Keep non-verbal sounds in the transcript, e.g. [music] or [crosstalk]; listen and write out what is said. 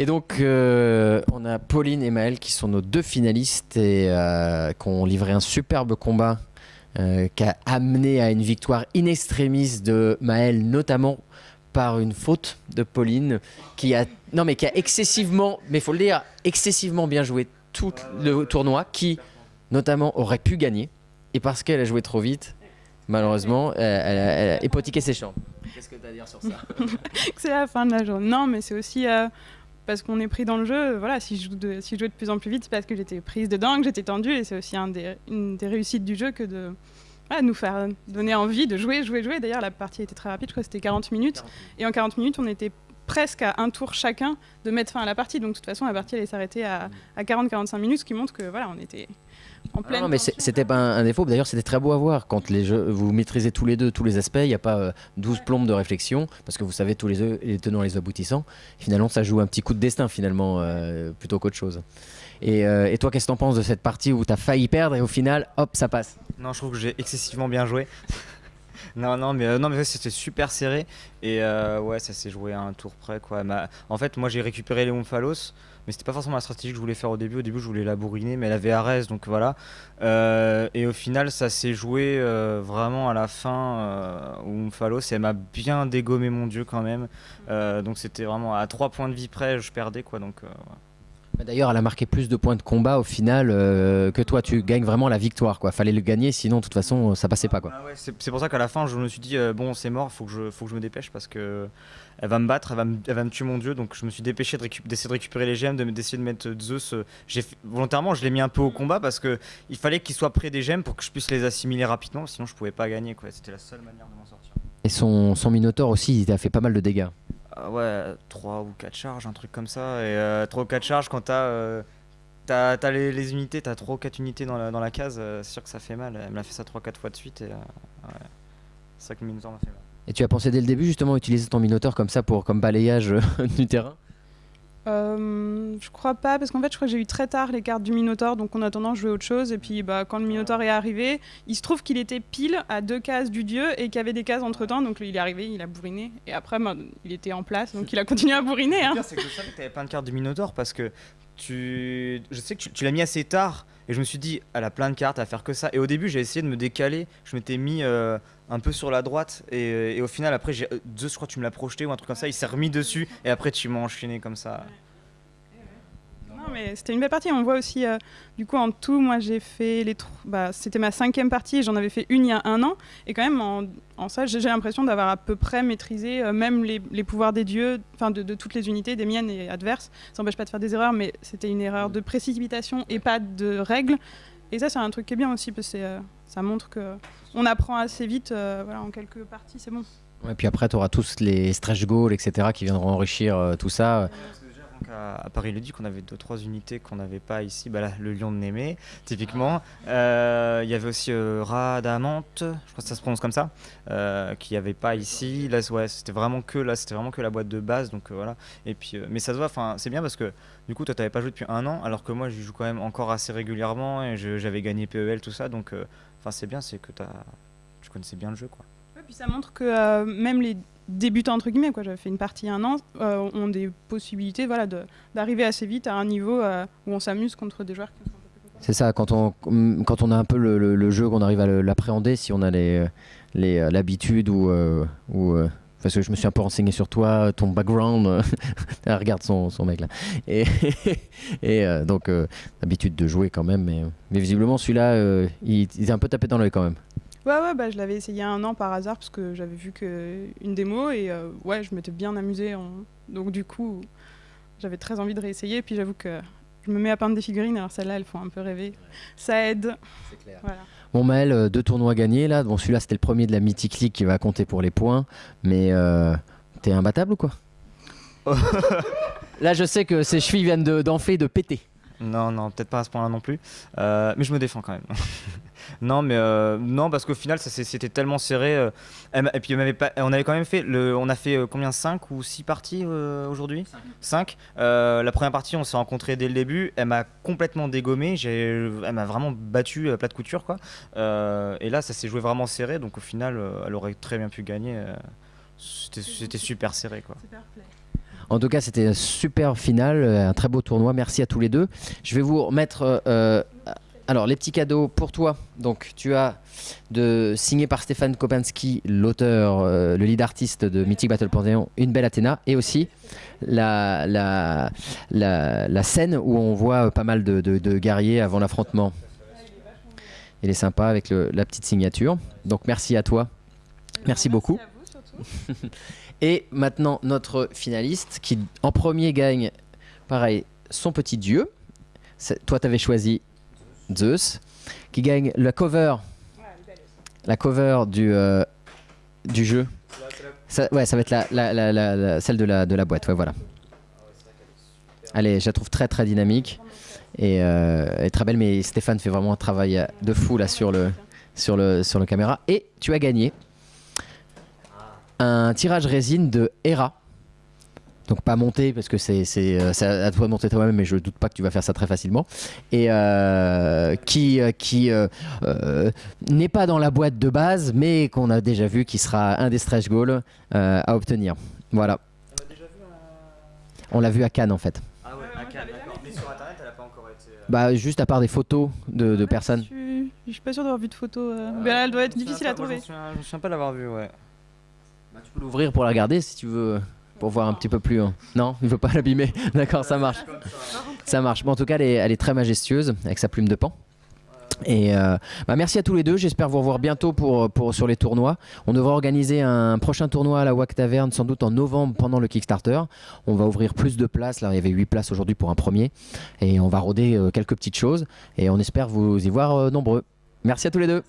Et donc, euh, on a Pauline et Maël qui sont nos deux finalistes et euh, qui ont livré un superbe combat euh, qui a amené à une victoire in extremis de Maël, notamment par une faute de Pauline qui a, non, mais qui a excessivement, mais il faut le dire, excessivement bien joué tout le tournoi, qui notamment aurait pu gagner. Et parce qu'elle a joué trop vite, malheureusement, elle, a- hypothéqué ses chances. Qu'est-ce que tu as à dire sur ça? [laughs] C'est la fin de la journée. Non, mais c'est aussi parce qu'on est pris dans le jeu. Voilà, si je, joue de, jouais de plus en plus vite, c'est parce que j'étais prise dedans, que j'étais tendue. Et c'est aussi une des réussites du jeu que de nous faire donner envie de jouer, jouer, jouer. D'ailleurs, la partie était très rapide, je crois que c'était 40 minutes. Et en 40 minutes, on était presque à un tour chacun de mettre fin à la partie. Donc, de toute façon, la partie allait s'arrêter à, à 40-45 minutes, ce qui montre que voilà, on était en pleine. Non, mais c'était pas un, un défaut. D'ailleurs, c'était très beau à voir quand les jeux, vous maîtrisez tous les deux tous les aspects. Il n'y a pas euh, 12 plombes de réflexion parce que vous savez tous les, deux, les tenants et les aboutissants. Finalement, ça joue un petit coup de destin finalement euh, plutôt qu'autre chose. Et, euh, et toi, qu'est-ce que t'en penses de cette partie où t'as failli perdre et au final, hop, ça passe? Non, je trouve que j'ai excessivement bien joué. [laughs] non, non, mais, euh, non, mais c'était super serré. Et euh, ouais, ça s'est joué à un tour près. Quoi. Ma- En fait, moi j'ai récupéré Léon Phalos, mais c'était pas forcément la stratégie que je voulais faire au début. Au début, je voulais la bourriner, mais elle avait Arès, donc voilà. Euh, et au final, ça s'est joué euh, vraiment à la fin euh, où Phalos, elle m'a bien dégommé mon dieu quand même. Donc c'était vraiment à 3 points de vie près, je perdais quoi. Donc, ouais. Bah, D'ailleurs, elle a marqué plus de points de combat au final euh, que toi. Tu gagnes vraiment la victoire. Quoi. Fallait le gagner, sinon, de toute façon, ça passait pas. Quoi. Ah ouais, c'est pour ça qu'à la fin, je me suis dit, euh, bon, c'est mort, faut que, je, faut que je me dépêche parce que elle va me battre, elle va me, elle va me tuer mon dieu. Donc je me suis dépêché de d'essayer de récupérer les gemmes, de me- d'essayer de mettre euh, Zeus. j'ai volontairement, je l'ai mis un peu au combat parce que il fallait qu'il soit près des gemmes pour que je puisse les assimiler rapidement, sinon je pouvais pas gagner. quoi. C'était la seule manière de m'en sortir. Et son, son Minotaur aussi, il a fait pas mal de dégâts. Ah ouais, 3 ou 4 charges, un truc comme ça. Et 3 ou 4 charges, quand t'as euh, les, unités, t'as 3 ou 4 unités dans la, dans la case, euh, c'est sûr que ça fait mal. Elle me l'a fait ça 3-4 fois de suite. Et euh, ouais. c'est ça que le Minotaur m'a fait mal. Et tu as pensé dès le début justement utiliser ton Minotaur comme ça pour comme balayage euh, [laughs] du terrain? Euh, je crois pas, parce qu'en fait, je crois que j'ai eu très tard les cartes du Minotaur, donc en attendant, je jouais autre chose. Et puis, bah, quand le Minotaur est arrivé, il se trouve qu'il était pile à deux cases du dieu et qu'il y avait des cases entre temps. Donc, il est arrivé, il a bourriné. Et après, bah, il était en place, donc il a continué à bourriner. Hein. Le pire, c'est que je savais que t'avais plein de cartes du Minotaur parce que tu. Je sais que tu, tu l'as mis assez tard et je me suis dit, elle a plein de cartes à faire que ça. Et au début, j'ai essayé de me décaler. Je m'étais mis euh, un peu sur la droite et, et au final, après, j'ai- euh, Zeus, je crois tu me l'as projeté ou un truc comme ça. Il s'est remis dessus et après, tu m'as enchaîné comme ça. Mais c'était une belle partie. On voit aussi, euh, du coup, en tout, moi, j'ai fait les. Bah, c'était ma cinquième partie et j'en avais fait une il y a un an. Et quand même, en, en ça, j'ai l'impression d'avoir à peu près maîtrisé euh, même les, les pouvoirs des dieux, enfin, de, de toutes les unités, des miennes et adverses. Ça n'empêche pas de faire des erreurs, mais c'était une erreur de précipitation et pas de règles. Et ça, c'est un truc qui est bien aussi, parce que euh, ça montre que on apprend assez vite. euh, voilà, en quelques parties, c'est bon. Et puis après, tu auras tous les stretch goals, etc., qui viendront enrichir euh, tout ça. Donc à, à Paris Duc, on avait deux trois unités qu'on n'avait pas ici. Bah là, le lion de Némé, typiquement. Euh, Il y avait aussi euh, Radamante, je crois que ça se prononce comme ça, euh, qui avait pas ici. Là, c'était vraiment que là, c'était vraiment que la boîte de base. Donc euh, voilà. Et puis, mais ça se voit. Enfin, c'est bien parce que du coup, toi, t'avais pas joué depuis un an, alors que moi, j'y joue quand même encore assez régulièrement et je- j'avais gagné PEL tout ça. Donc, enfin, c'est bien, c'est que tu connaissais bien le jeu, quoi. Puis ça montre que euh, même les débutants entre guillemets, quoi, j'avais fait une partie un an, euh, ont des possibilités, voilà, d'arriver assez vite à un niveau euh, où on s'amuse contre des joueurs qui sont. C'est ça, quand on, quand on a un peu le, le- jeu, qu'on arrive à l'appréhender, si on a les, les, l'habitude ou. ou parce que je me suis un peu renseigné sur toi, ton background. [laughs] ah, regarde son, son mec là. Et, [laughs] et donc, l'habitude de jouer quand même. Mais, mais visiblement, celui-là, il, il est un peu tapé dans l'œil quand même. Ouais, ouais, bah, je l'avais essayé il y a un an par hasard parce que j'avais vu que une démo et euh, ouais, je m'étais bien amusée. en- Donc du coup, j'avais très envie de réessayer. Puis j'avoue que je me mets à peindre des figurines, alors celles-là, elles font un peu rêver. Ça aide. Voilà. Bon, Maël, euh, deux tournois gagnés là. Bon, celui-là, c'était le premier de la Mythic League qui va compter pour les points. Mais euh, t'es imbattable ou quoi? [laughs] Là, je sais que ses chevilles viennent de- d'enfler, de péter. Non, non, peut-être pas à ce point-là non plus. Euh, mais je me défends quand même. [laughs] non, mais euh, non, parce qu'au final, ça c'était tellement serré. euh, elle et puis, pas, on avait quand même fait. Le, on a fait euh, combien 5 ou 6 parties euh, aujourd'hui? 5. la première partie, on s'est rencontrés dès le début. Elle m'a complètement dégommé. j'ai- Elle m'a vraiment battu à plat de couture. Quoi. Euh, et là, ça s'est joué vraiment serré. Donc, au final, euh, elle aurait très bien pu gagner. euh, C'était c'était super serré. Quoi. En tout cas, c'était un super final, un très beau tournoi. Merci à tous les deux. Je vais vous remettre euh, alors les petits cadeaux pour toi. Donc tu as de signé par Stéphane Kopinski, l'auteur, euh, le lead artiste de Mythic Battle Panthéon, une belle Athéna, et aussi la, la, la, scène où on voit pas mal de, de, guerriers avant l'affrontement. Il est sympa avec le, la petite signature. Donc merci à toi. Merci, beaucoup. [laughs] et maintenant notre finaliste qui en premier gagne, pareil, son petit dieu. Toi, tu avais choisi Zeus, qui gagne la cover, la cover du, euh, du jeu. Ça, ouais, ça va être la, la, la, celle de la, de la boîte, ouais, voilà. Allez, je la trouve très très dynamique et, euh, très belle, mais Stéphane fait vraiment un travail de fou là sur le, sur le, sur le caméra. Et tu as gagné un tirage résine de Hera. Donc pas monter parce que c'est euh, à toi de monter toi-même, mais je doute pas que tu vas faire ça très facilement. Et euh, qui, euh, qui n'est pas dans la boîte de base, mais qu'on a déjà vu qui sera un des stretch goals à obtenir. Voilà. On l'a vu à Cannes en fait. Ah ouais, à Cannes, d'accord. Mais sur internet, elle a pas encore été. Bah juste à part des photos de, de personnes. Je suis, je suis pas sûr d'avoir vu de photos. mais elle doit être difficile à trouver. je me souviens pas l'avoir vu, ouais. Bah, tu peux l'ouvrir pour la regarder si tu veux pour voir un petit peu plus. Hein. Non, il veut pas [laughs] l'abîmer. D'accord, ça marche. Ça marche. Bon, en tout cas, elle est, très majestueuse avec sa plume de pan. Et euh, bah merci à tous les deux. J'espère vous revoir bientôt pour, pour, sur les tournois. On devra organiser un prochain tournoi à la WAC Taverne sans doute en novembre pendant le Kickstarter. On va ouvrir plus de places. Là, il y avait 8 places aujourd'hui pour un premier. Et on va roder euh, quelques petites choses. Et on espère vous y voir euh, nombreux. Merci à tous les deux.